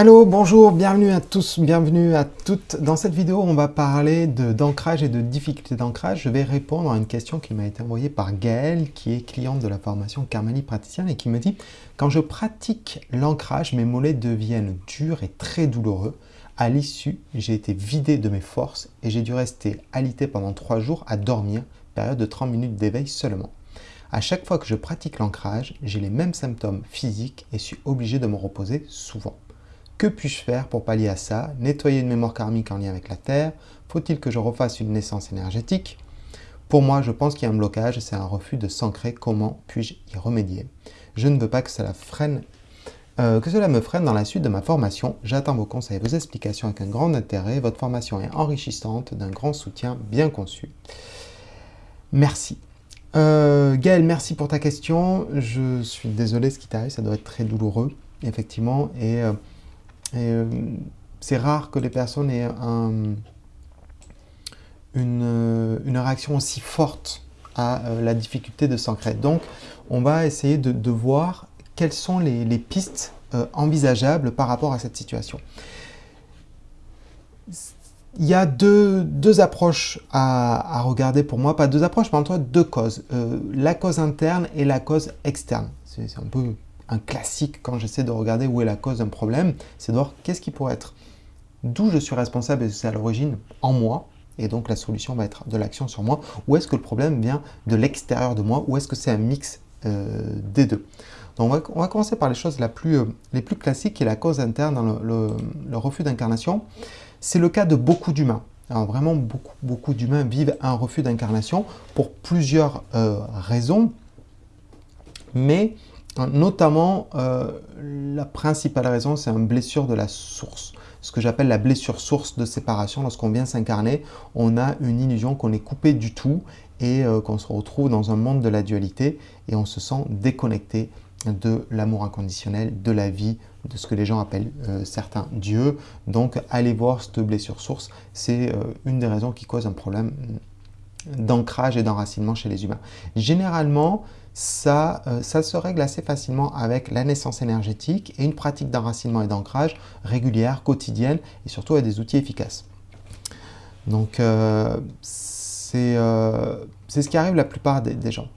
Allô, bonjour, bienvenue à tous, bienvenue à toutes. Dans cette vidéo, on va parler d'ancrage et de difficultés d'ancrage. Je vais répondre à une question qui m'a été envoyée par Gaëlle, qui est cliente de la formation Carmeli praticienne et qui me dit « Quand je pratique l'ancrage, mes mollets deviennent durs et très douloureux. À l'issue, j'ai été vidé de mes forces et j'ai dû rester alité pendant trois jours à dormir, période de 30 minutes d'éveil seulement. À chaque fois que je pratique l'ancrage, j'ai les mêmes symptômes physiques et suis obligé de me reposer souvent. Que puis-je faire pour pallier à ça? Nettoyer une mémoire karmique en lien avec la Terre? Faut-il que je refasse une naissance énergétique? Pour moi, je pense qu'il y a un blocage, c'est un refus de s'ancrer. Comment puis-je y remédier? Je ne veux pas que cela, freine, euh, que cela me freine dans la suite de ma formation. J'attends vos conseils et vos explications avec un grand intérêt. Votre formation est enrichissante, d'un grand soutien bien conçu. Merci. Euh, Gaël, merci pour ta question. Je suis désolé ce qui t'arrive, ça doit être très douloureux, effectivement. Et euh, euh, c'est rare que les personnes aient une, réaction aussi forte à euh, la difficulté de s'ancrer. Donc, on va essayer de, voir quelles sont les, pistes euh, envisageables par rapport à cette situation. Il y a deux, approches à, regarder pour moi, pas deux approches, mais en tout cas deux causes. la cause interne et la cause externe. C'est un peu un classique quand j'essaie de regarder où est la cause d'un problème, c'est de voir qu'est-ce qui pourrait être, d'où je suis responsable et c'est à l'origine en moi, et donc la solution va être de l'action sur moi, ou est-ce que le problème vient de l'extérieur de moi, ou est-ce que c'est un mix euh, des deux? Donc on va, commencer par les choses euh, les plus classiques, qui est la cause interne dans le, refus d'incarnation. C'est le cas de beaucoup d'humains. Alors vraiment, beaucoup, beaucoup d'humains vivent un refus d'incarnation pour plusieurs euh, raisons, mais Notamment, euh, la principale raison, c'est une blessure de la source. Ce que j'appelle la blessure source de séparation. Lorsqu'on vient s'incarner, on a une illusion qu'on est coupé du tout et euh, qu'on se retrouve dans un monde de la dualité et on se sent déconnecté de l'amour inconditionnel, de la vie, de ce que les gens appellent euh, certains dieux. Donc, allez voir cette blessure source. C'est une des raisons qui cause un problème d'ancrage et d'enracinement chez les humains. Généralement, ça, euh, ça se règle assez facilement avec la naissance énergétique et une pratique d'enracinement et d'ancrage régulière, quotidienne et surtout avec des outils efficaces. Donc, euh, euh, c'est ce qui arrive la plupart des, gens.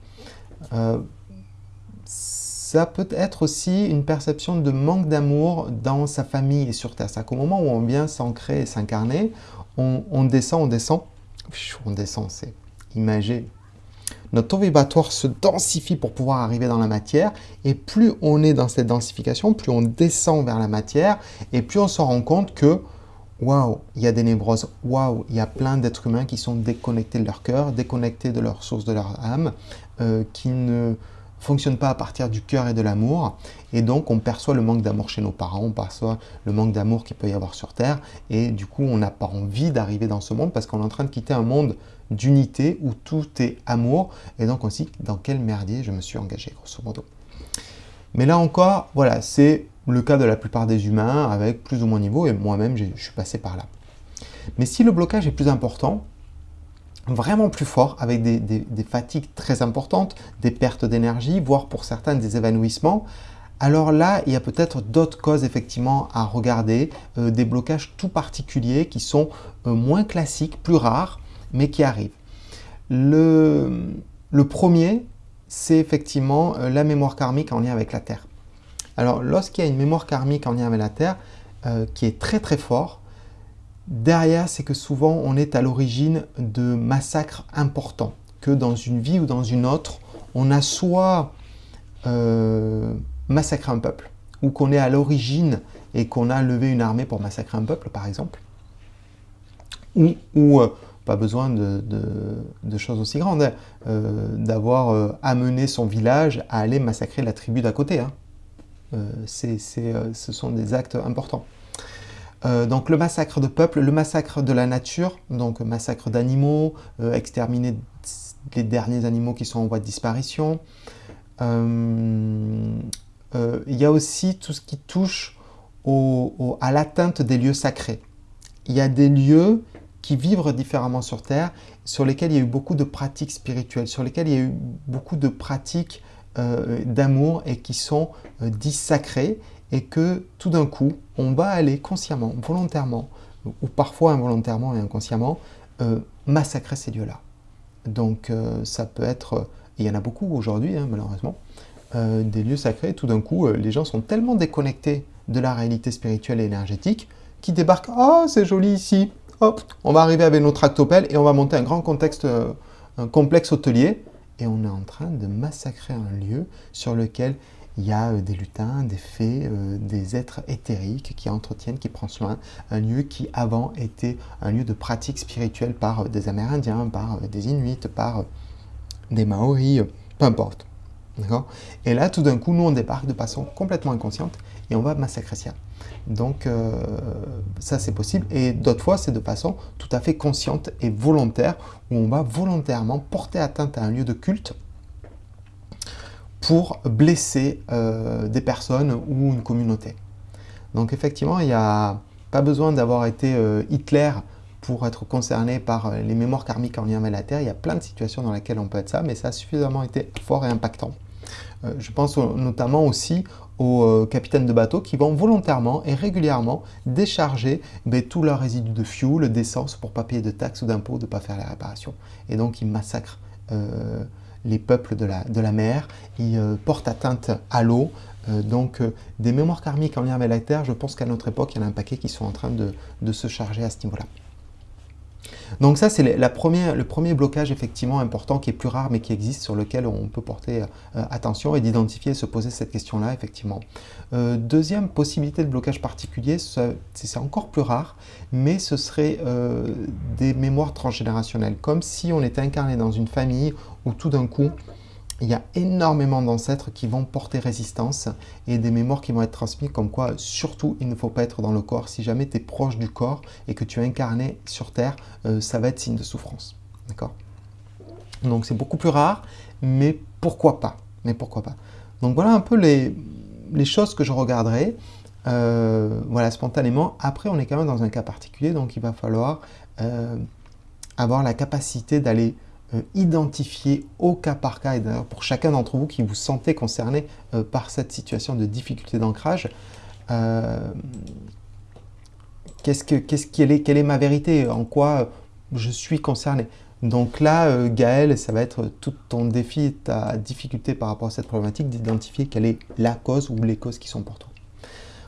ça peut être aussi une perception de manque d'amour dans sa famille et sur Terre. C'est qu'au moment où on vient s'ancrer et s'incarner, on, on descend, on descend, on descend, c'est imagé notre taux vibratoire se densifie pour pouvoir arriver dans la matière. Et plus on est dans cette densification, plus on descend vers la matière et plus on se rend compte que waouh, il y a des névroses, waouh, il y a plein d'êtres humains qui sont déconnectés de leur cœur, déconnectés de leur source, de leur âme, euh, qui ne fonctionnent pas à partir du cœur et de l'amour. Et donc, on perçoit le manque d'amour chez nos parents, on perçoit le manque d'amour qu'il peut y avoir sur Terre. Et du coup, on n'a pas envie d'arriver dans ce monde parce qu'on est en train de quitter un monde d'unité où tout est amour. Et donc aussi, dans quel merdier je me suis engagé, grosso modo. Mais là encore, voilà, c'est le cas de la plupart des humains avec plus ou moins niveau, et moi-même, je suis passé par là. Mais si le blocage est plus important, vraiment plus fort, avec des, fatigues très importantes, des pertes d'énergie, voire pour certains des évanouissements, alors là, il y a peut-être d'autres causes effectivement à regarder, euh, des blocages tout particuliers qui sont euh, moins classiques, plus rares, mais qui arrivent. Le, premier, c'est effectivement euh, la mémoire karmique en lien avec la Terre. Alors, lorsqu'il y a une mémoire karmique en lien avec la Terre, qui est très très fort, derrière, c'est que souvent, on est à l'origine de massacres importants, que dans une vie ou dans une autre, on a soit euh, massacré un peuple, ou qu'on est à l'origine et qu'on a levé une armée pour massacrer un peuple, par exemple, ou, ou pas besoin de, choses aussi grandes, hein. euh, d'avoir euh, amené son village à aller massacrer la tribu d'à côté. Hein. Euh, ce sont des actes importants. donc le massacre de peuple, le massacre de la nature, donc massacre d'animaux, exterminer les derniers animaux qui sont en voie de disparition. Il y a aussi tout ce qui touche à l'atteinte des lieux sacrés. Il y a des lieux qui vivent différemment sur Terre, sur lesquels il y a eu beaucoup de pratiques spirituelles, sur lesquels il y a eu beaucoup de pratiques euh, d'amour et qui sont euh, sacrées et que tout d'un coup, on va aller consciemment, volontairement, ou parfois involontairement et inconsciemment, euh, massacrer ces lieux-là. Donc euh, ça peut être, il y en a beaucoup aujourd'hui hein, malheureusement, euh, des lieux sacrés, tout d'un coup les gens sont tellement déconnectés de la réalité spirituelle et énergétique qu'ils débarquent « Oh c'est joli ici, hop, on va arriver avec nos tractopelles et on va monter un grand contexte, un complexe hôtelier et on est en train de massacrer un lieu sur lequel il y a euh, des lutins, des fées, euh, des êtres éthériques qui entretiennent, qui prennent soin. Un lieu qui avant était un lieu de pratique spirituelle par euh, des Amérindiens, par des Inuits, par des Maoris, peu importe. Et là, tout d'un coup, nous, on débarque de façon complètement inconsciente et on va massacrer ça. Donc, ça, c'est possible. Et d'autres fois, c'est de façon tout à fait consciente et volontaire, où on va volontairement porter atteinte à un lieu de culte pour blesser euh, des personnes ou une communauté. Donc effectivement, il n'y a pas besoin d'avoir été euh, Hitler pour être concerné par euh, les mémoires karmiques en lien avec la Terre. Il y a plein de situations dans lesquelles on peut être ça, mais ça a suffisamment été fort et impactant. je pense notamment aussi aux capitaines de bateaux qui vont volontairement et régulièrement décharger ben, tous leurs résidus de fuel, d'essence pour ne pas payer de taxes ou d'impôts, de ne pas faire les réparations. Et donc ils massacrent les peuples de la, mer, ils euh, portent atteinte à l'eau. Euh, donc euh, des mémoires karmiques en lien avec la Terre, je pense qu'à notre époque, il y en a un paquet qui sont en train de se charger à ce niveau-là. Donc ça, c'est le premier blocage effectivement important qui est plus rare mais qui existe sur lequel on peut porter euh, attention et d'identifier et se poser cette question-là effectivement. Euh, deuxième possibilité de blocage particulier, c'est encore plus rare, mais ce serait euh, des mémoires transgénérationnelles, comme si on était incarné dans une famille où tout d'un coup, il y a énormément d'ancêtres qui vont porter résistance et des mémoires qui vont être transmises comme quoi, surtout, il ne faut pas être dans le corps. Si jamais tu es proche du corps et que tu es incarné sur Terre, euh, ça va être signe de souffrance. D'accord? Donc c'est beaucoup plus rare, mais pourquoi pas? Mais pourquoi pas? Donc voilà un peu les, choses que je regarderai. Euh, voilà, spontanément. Après, on est quand même dans un cas particulier, donc il va falloir euh, avoir la capacité d'aller identifier au cas par cas, et d'ailleurs pour chacun d'entre vous qui vous sentez concerné euh, par cette situation de difficulté d'ancrage, euh, qu'est-ce que, qu'est-ce quelle, est, quelle est ma vérité En quoi je suis concerné? Donc là, Gaël, ça va être tout ton défi, ta difficulté par rapport à cette problématique d'identifier quelle est la cause ou les causes qui sont pour toi.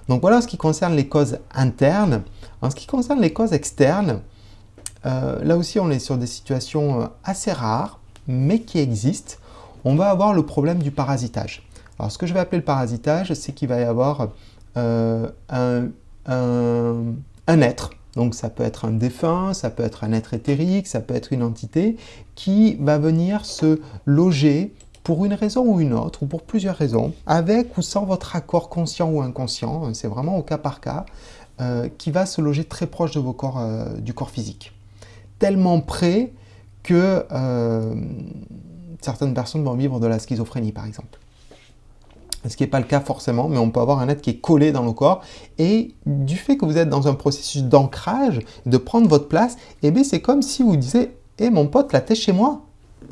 Donc voilà ce qui concerne les causes internes. En ce qui concerne les causes externes, euh, là aussi, on est sur des situations euh, assez rares, mais qui existent. On va avoir le problème du parasitage. Alors, ce que je vais appeler le parasitage, c'est qu'il va y avoir euh, un, être, donc ça peut être un défunt, ça peut être un être éthérique, ça peut être une entité, qui va venir se loger pour une raison ou une autre, ou pour plusieurs raisons, avec ou sans votre accord conscient ou inconscient, c'est vraiment au cas par cas, qui va se loger très proche de vos corps, du corps physique tellement près que euh, certaines personnes vont vivre de la schizophrénie, par exemple. Ce qui n'est pas le cas forcément, mais on peut avoir un être qui est collé dans le corps. Et du fait que vous êtes dans un processus d'ancrage, de prendre votre place, eh bien c'est comme si vous disiez Eh mon pote, la tête chez moi,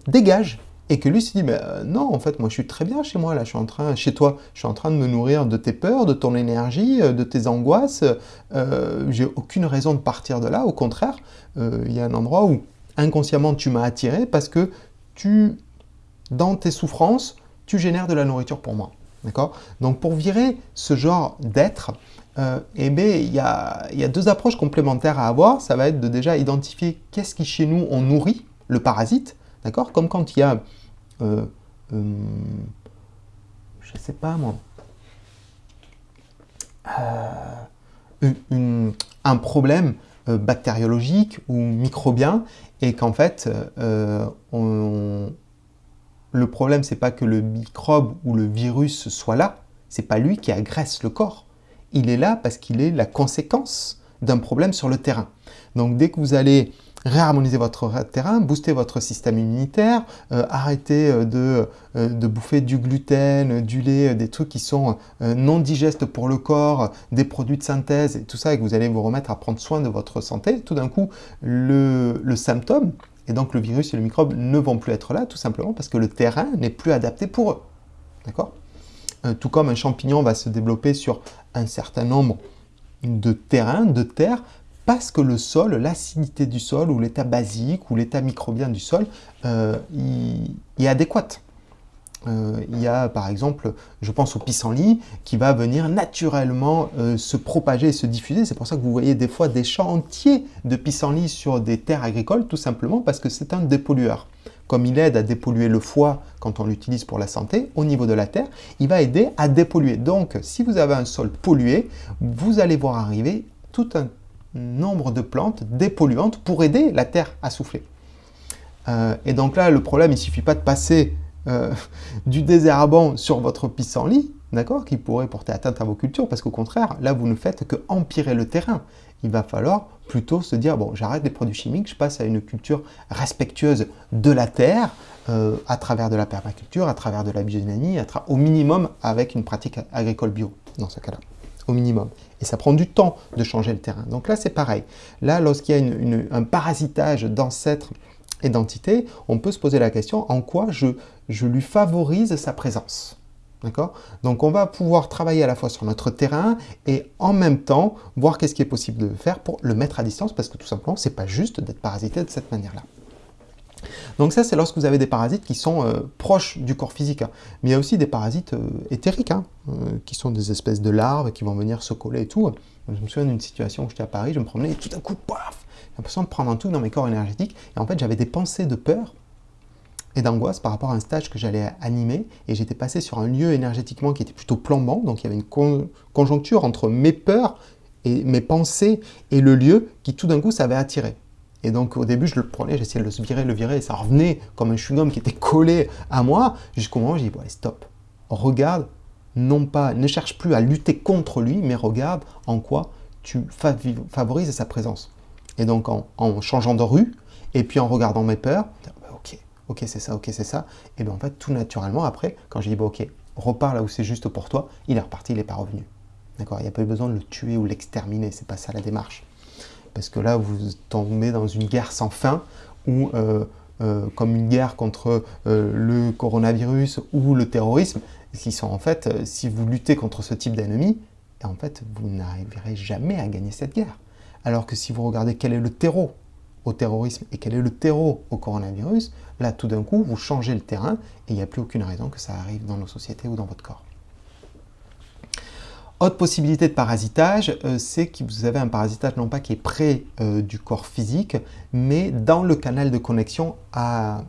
dégage !» Et que lui se dit, euh, non, en fait, moi je suis très bien chez moi, là, je suis en train, chez toi, je suis en train de me nourrir de tes peurs, de ton énergie, euh, de tes angoisses, euh, j'ai aucune raison de partir de là, au contraire, il y a un endroit où inconsciemment tu m'as attiré parce que tu, dans tes souffrances, tu génères de la nourriture pour moi. D'accord? Donc pour virer ce genre d'être, eh bien, il y a deux approches complémentaires à avoir. Ça va être de déjà identifier qu'est-ce qui chez nous on nourrit le parasite, d'accord? Comme quand il y a euh, euh, je sais pas moi, euh, un problème bactériologique ou microbien et qu'en fait, le problème, c'est pas que le microbe ou le virus soit là, c'est pas lui qui agresse le corps. Il est là parce qu'il est la conséquence d'un problème sur le terrain. Donc dès que vous allez réharmoniser votre terrain, booster votre système immunitaire, euh, arrêter euh, de, euh, de, bouffer du gluten, du lait, des trucs qui sont non digestes pour le corps, des produits de synthèse et tout ça, et que vous allez vous remettre à prendre soin de votre santé, tout d'un coup, le, le symptôme, et donc le virus et le microbe ne vont plus être là, tout simplement parce que le terrain n'est plus adapté pour eux. D'accord? Euh, tout comme un champignon va se développer sur un certain nombre de terrains, de terres, parce que le sol, l'acidité du sol ou l'état basique ou l'état microbien du sol euh, est adéquat. Euh, il y a par exemple, je pense au pissenlit, qui va venir naturellement euh, se propager et se diffuser. C'est pour ça que vous voyez des fois des champs entiers de pissenlit sur des terres agricoles, tout simplement parce que c'est un dépollueur. Comme il aide à dépolluer le foie quand on l'utilise pour la santé, au niveau de la terre, il va aider à dépolluer. Donc, si vous avez un sol pollué, vous allez voir arriver tout un nombre de plantes dépolluantes pour aider la terre à souffler. Euh, et donc là, le problème, il ne suffit pas de passer euh, du désherbant sur votre pissenlit, d'accord, qui pourrait porter atteinte à vos cultures, parce qu'au contraire, là, vous ne faites que empirer le terrain. Il va falloir plutôt se dire, bon, j'arrête les produits chimiques, je passe à une culture respectueuse de la terre, euh, à travers de la permaculture, à travers de la biodynamie, au minimum avec une pratique agricole bio, dans ce cas-là, au minimum. Et ça prend du temps de changer le terrain. Donc là, c'est pareil. Là, lorsqu'il y a un parasitage d'ancêtres et d'entité, on peut se poser la question en quoi je, je lui favorise sa présence? D'accord? Donc on va pouvoir travailler à la fois sur notre terrain et en même temps voir qu'est-ce qui est possible de faire pour le mettre à distance parce que tout simplement, c'est pas juste d'être parasité de cette manière-là. Donc ça, c'est lorsque vous avez des parasites qui sont euh, proches du corps physique. Hein. Mais il y a aussi des parasites euh, éthériques, hein, euh, qui sont des espèces de larves qui vont venir se coller et tout. Je me souviens d'une situation où j'étais à Paris, je me promenais et tout d'un coup, paf j'ai l'impression de prendre un tout dans mes corps énergétiques. Et en fait, j'avais des pensées de peur et d'angoisse par rapport à un stage que j'allais animer. Et j'étais passé sur un lieu énergétiquement qui était plutôt plombant. Donc, il y avait une conjoncture entre mes peurs et mes pensées et le lieu qui, tout d'un coup, s'avait attiré. Et donc, au début, je le prenais, j'essayais de le virer, le virer, et ça revenait comme un chewing-gum qui était collé à moi, jusqu'au moment où j'ai dit, bon, stop. Regarde, non pas, ne cherche plus à lutter contre lui, mais regarde en quoi tu favorises sa présence. Et donc en, changeant de rue, et puis en regardant mes peurs, bah, ok, ok c'est ça, ok c'est ça, et bien en fait tout naturellement après, quand j'ai dit ok, repars là où c'est juste pour toi, il est reparti, il n'est pas revenu. D'accord? Il n'y a pas eu besoin de le tuer ou l'exterminer, c'est pas ça la démarche. Parce que là, vous tombez dans une guerre sans fin, ou euh, euh, comme une guerre contre euh, le coronavirus ou le terrorisme, qui sont en si vous luttez contre ce type d'ennemi, en fait, vous n'arriverez jamais à gagner cette guerre. Alors que si vous regardez quel est le terreau au terrorisme et quel est le terreau au coronavirus, là tout d'un coup vous changez le terrain et il n'y a plus aucune raison que ça arrive dans nos sociétés ou dans votre corps. Autre possibilité de parasitage, euh, c'est que vous avez un parasitage non pas qui est près euh, du corps physique, mais dans le canal de connexion à,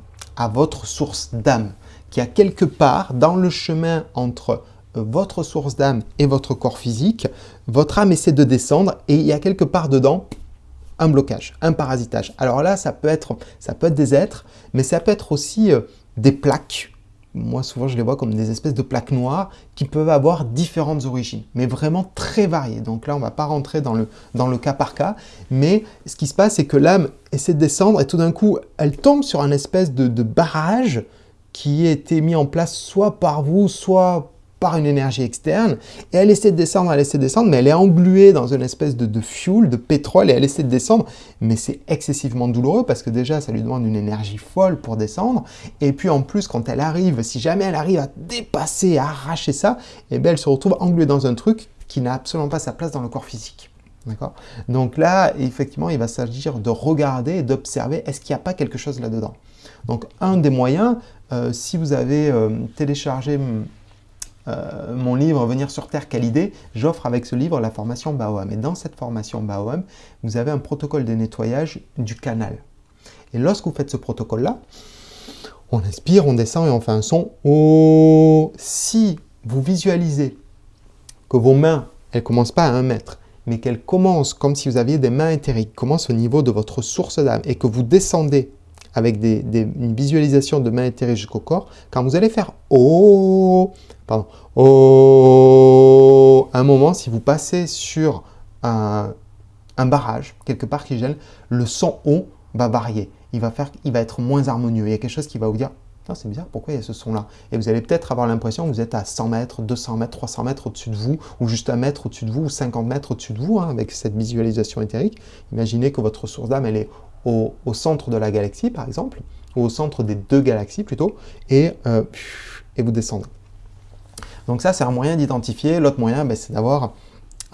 votre source d'âme, qui a quelque part dans le chemin entre votre source d'âme et votre corps physique, votre âme essaie de descendre et il y a quelque part dedans un blocage, un parasitage. Alors là, ça peut être, ça peut être des êtres, mais ça peut être aussi euh, des plaques. Moi, souvent, je les vois comme des espèces de plaques noires qui peuvent avoir différentes origines, mais vraiment très variées. Donc là, on ne va pas rentrer dans le, dans le cas par cas, mais ce qui se passe, c'est que l'âme essaie de descendre et tout d'un coup, elle tombe sur un espèce de, de barrage qui a été mis en place soit par vous, soit par une énergie externe, et elle essaie de descendre, elle essaie de descendre, mais elle est engluée dans une espèce de, fuel, de pétrole, et elle essaie de descendre, mais c'est excessivement douloureux, parce que déjà, ça lui demande une énergie folle pour descendre, et puis en plus, quand elle arrive, si jamais elle arrive à dépasser, à arracher ça, et eh bien elle se retrouve engluée dans un truc qui n'a absolument pas sa place dans le corps physique. D'accord? Donc là, effectivement, il va s'agir de regarder et d'observer, est-ce qu'il n'y a pas quelque chose là-dedans? Donc, un des moyens, euh, si vous avez euh, téléchargé euh, mon livre « Venir sur Terre, quelle idée ?» j'offre avec ce livre la formation BAOM. Et dans cette formation BAOM, vous avez un protocole de nettoyage du canal. Et lorsque vous faites ce protocole-là, on inspire, on descend et on fait un son oh. Si vous visualisez que vos mains, elles ne commencent pas à un mètre, mais qu'elles commencent comme si vous aviez des mains éthériques, commencent au niveau de votre source d'âme et que vous descendez avec une visualisation de main éthérique jusqu'au corps, quand vous allez faire « Oh », pardon, « Oh », un moment, si vous passez sur un, barrage, quelque part qui gêne, le son « O » va varier. Il va, faire, il va être moins harmonieux. Il y a quelque chose qui va vous dire « c'est bizarre, pourquoi il y a ce son-là » Et vous allez peut-être avoir l'impression que vous êtes à 100 mètres, 200 mètres, 300 mètres au-dessus de vous, ou juste un mètre au-dessus de vous, ou 50 mètres au-dessus de vous, hein, avec cette visualisation éthérique. Imaginez que votre source d'âme, elle est au, centre de la galaxie, par exemple, ou au centre des deux galaxies plutôt, et, euh, et vous descendez. Donc ça, c'est un moyen d'identifier. L'autre moyen, ben, c'est d'avoir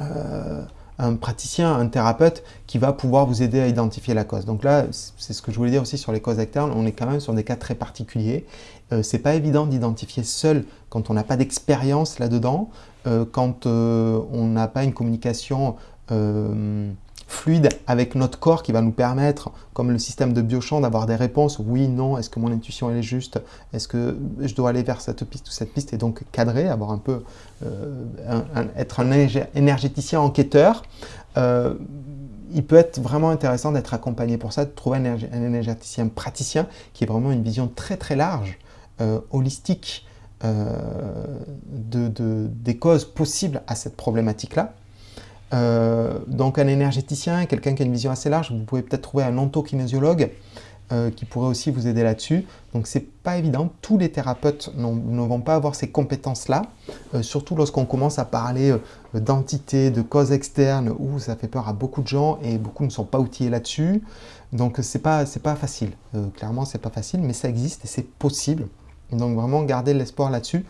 euh, un praticien, un thérapeute qui va pouvoir vous aider à identifier la cause. Donc là, c'est ce que je voulais dire aussi sur les causes externes, on est quand même sur des cas très particuliers. Euh, c'est pas évident d'identifier seul quand on n'a pas d'expérience là-dedans, euh, quand euh, on n'a pas une communication fluide avec notre corps qui va nous permettre, comme le système de biochamp, d'avoir des réponses. Oui, non, est-ce que mon intuition elle est juste? Est-ce que je dois aller vers cette piste ou cette piste? Et donc cadrer, avoir un peu, euh, être un énergéticien enquêteur. Euh, il peut être vraiment intéressant d'être accompagné pour ça, de trouver un, énergéticien praticien qui ait vraiment une vision très très large, euh, holistique, de, des causes possibles à cette problématique-là. Euh, donc un énergéticien, quelqu'un qui a une vision assez large, vous pouvez peut-être trouver un ontokinésiologue euh, qui pourrait aussi vous aider là-dessus. Donc c'est pas évident, tous les thérapeutes ne vont pas avoir ces compétences-là, euh, surtout lorsqu'on commence à parler d'entités, de causes externes, où ça fait peur à beaucoup de gens et beaucoup ne sont pas outillés là-dessus. Donc c'est pas, pas facile, clairement c'est pas facile, mais ça existe et c'est possible. Donc vraiment garder l'espoir là-dessus.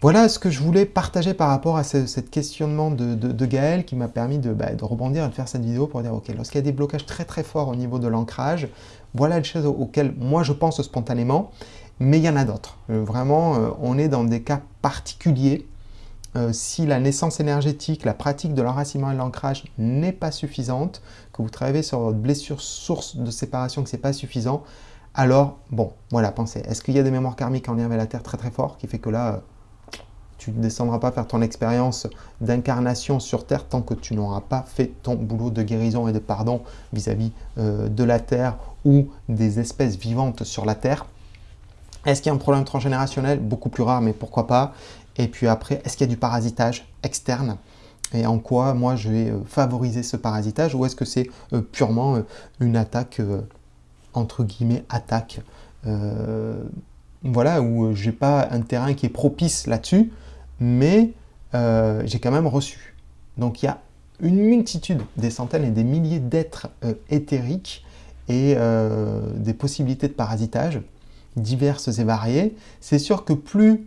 Voilà ce que je voulais partager par rapport à ce, questionnement de, Gaël qui m'a permis bah, de, rebondir et de faire cette vidéo pour dire ok, lorsqu'il y a des blocages très très forts au niveau de l'ancrage, voilà les choses auxquelles moi je pense spontanément, mais il y en a d'autres. Euh, vraiment, euh, on est dans des cas particuliers. Euh, si la naissance énergétique, la pratique de l'enracinement et de l'ancrage n'est pas suffisante, que vous travaillez sur votre blessure source de séparation, que ce n'est pas suffisant, alors, bon, voilà, pensez, est-ce qu'il y a des mémoires karmiques en lien avec la Terre très très fort qui fait que là, tu ne descendras pas faire ton expérience d'incarnation sur Terre tant que tu n'auras pas fait ton boulot de guérison et de pardon vis-à-vis euh, de la Terre ou des espèces vivantes sur la Terre. Est-ce qu'il y a un problème transgénérationnel? Beaucoup plus rare, mais pourquoi pas. Et puis après, est-ce qu'il y a du parasitage externe? Et en quoi moi je vais euh, favoriser ce parasitage ou est-ce que c'est euh, purement une attaque entre guillemets attaque? Voilà où j'ai pas un terrain qui est propice là-dessus mais euh, j'ai quand même reçu. Donc il y a une multitude, des centaines et des milliers d'êtres euh, éthériques et euh, des possibilités de parasitage diverses et variées. C'est sûr que plus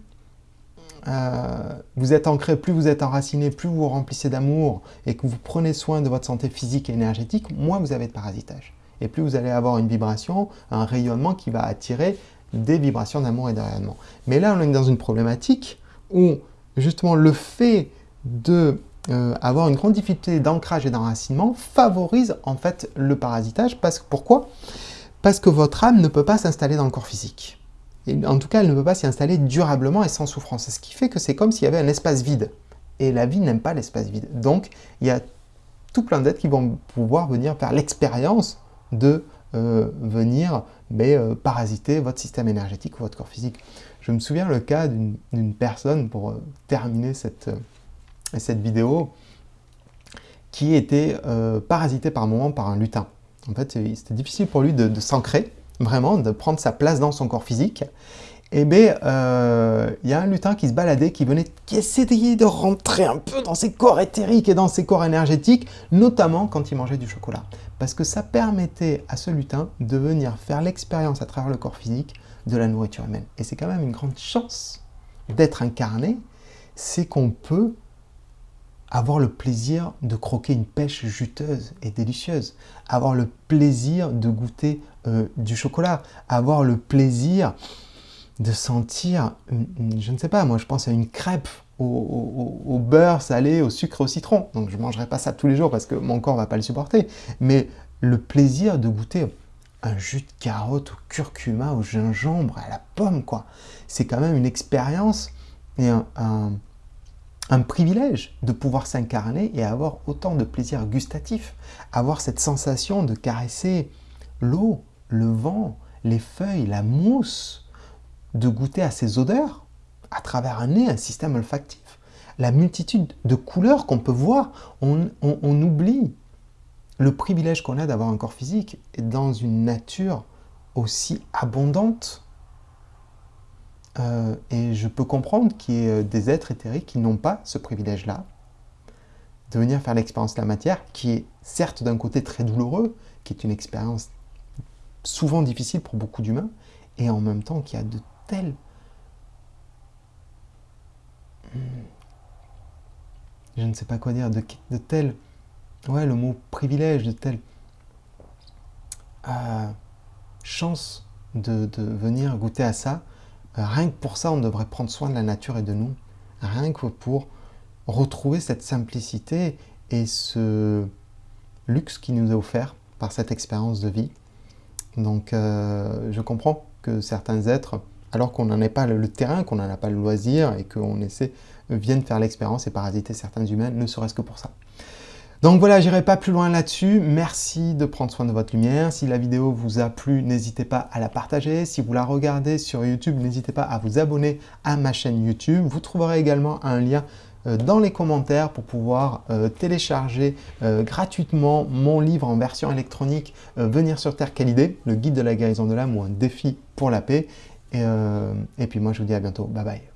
vous êtes ancré, plus vous êtes enraciné, plus vous vous remplissez d'amour et que vous prenez soin de votre santé physique et énergétique, moins vous avez de parasitage. Et plus vous allez avoir une vibration, un rayonnement qui va attirer des vibrations d'amour et de rayonnement. Mais là, on est dans une problématique où justement le fait de euh, avoir une grande difficulté d'ancrage et d'enracinement favorise en fait le parasitage. Parce, pourquoi? Parce que votre âme ne peut pas s'installer dans le corps physique. En tout cas, elle ne peut pas s'y installer durablement et sans souffrance. Ce qui fait que c'est comme s'il y avait un espace vide. Et la vie n'aime pas l'espace vide. Donc, il y a tout plein d'êtres qui vont pouvoir venir faire l'expérience de euh, venir mais, euh, parasiter votre système énergétique ou votre corps physique. Je me souviens le cas d'une personne, pour euh, terminer cette, euh, cette vidéo, qui était euh, parasité par moment par un lutin. En fait, c'était difficile pour lui de, s'ancrer, vraiment, de prendre sa place dans son corps physique. Et eh bien, il y a un lutin qui se baladait, qui venait, qui essayait de rentrer un peu dans ses corps éthériques et dans ses corps énergétiques, notamment quand il mangeait du chocolat. Parce que ça permettait à ce lutin de venir faire l'expérience à travers le corps physique de la nourriture humaine. Et c'est quand même une grande chance d'être incarné, c'est qu'on peut avoir le plaisir de croquer une pêche juteuse et délicieuse, avoir le plaisir de goûter euh, du chocolat, avoir le plaisir de sentir, je ne sais pas, moi je pense à une crêpe au, beurre salé, au sucre, au citron. Donc je ne mangerai pas ça tous les jours parce que mon corps ne va pas le supporter. Mais le plaisir de goûter un jus de carotte au curcuma, au gingembre, à la pomme, quoi. C'est quand même une expérience et un, privilège de pouvoir s'incarner et avoir autant de plaisir gustatif, avoir cette sensation de caresser l'eau, le vent, les feuilles, la mousse, de goûter à ces odeurs à travers un nez, un système olfactif. La multitude de couleurs qu'on peut voir, on oublie le privilège qu'on a d'avoir un corps physique dans une nature aussi abondante. Euh, et je peux comprendre qu'il y ait des êtres éthériques qui n'ont pas ce privilège-là, de venir faire l'expérience de la matière, qui est certes d'un côté très douloureux, qui est une expérience souvent difficile pour beaucoup d'humains, et en même temps qui a de telles je ne sais pas quoi dire, de, de tel, ouais, le mot privilège, de telle euh, chance de, venir goûter à ça. Euh, rien que pour ça, on devrait prendre soin de la nature et de nous. Rien que pour retrouver cette simplicité et ce luxe qui nous est offert par cette expérience de vie. Donc, euh, je comprends que certains êtres, alors qu'on n'en ait pas le terrain, qu'on n'en a pas le loisir et qu'on essaie, viennent faire l'expérience et parasiter certains humains, ne serait-ce que pour ça. Donc voilà, j'irai pas plus loin là-dessus. Merci de prendre soin de votre lumière. Si la vidéo vous a plu, n'hésitez pas à la partager. Si vous la regardez sur YouTube, n'hésitez pas à vous abonner à ma chaîne YouTube. Vous trouverez également un lien euh, dans les commentaires pour pouvoir euh, télécharger euh, gratuitement mon livre en version électronique Venir sur Terre, quelle idée? Le guide de la guérison de l'âme ou un défi pour la paix. Et, et puis moi, je vous dis à bientôt. Bye bye.